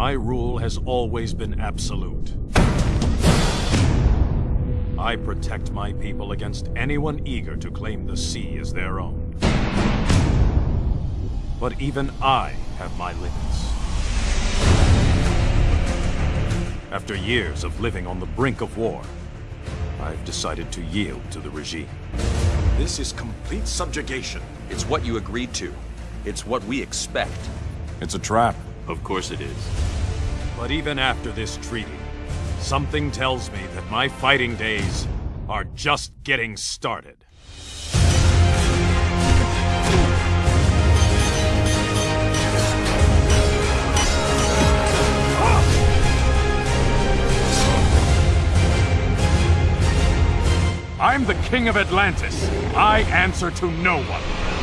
My rule has always been absolute. I protect my people against anyone eager to claim the sea as their own. But even I have my limits. After years of living on the brink of war, I've decided to yield to the regime. This is complete subjugation. It's what you agreed to. It's what we expect. It's a trap. Of course it is. But even after this treaty, something tells me that my fighting days are just getting started. I'm the King of Atlantis. I answer to no one.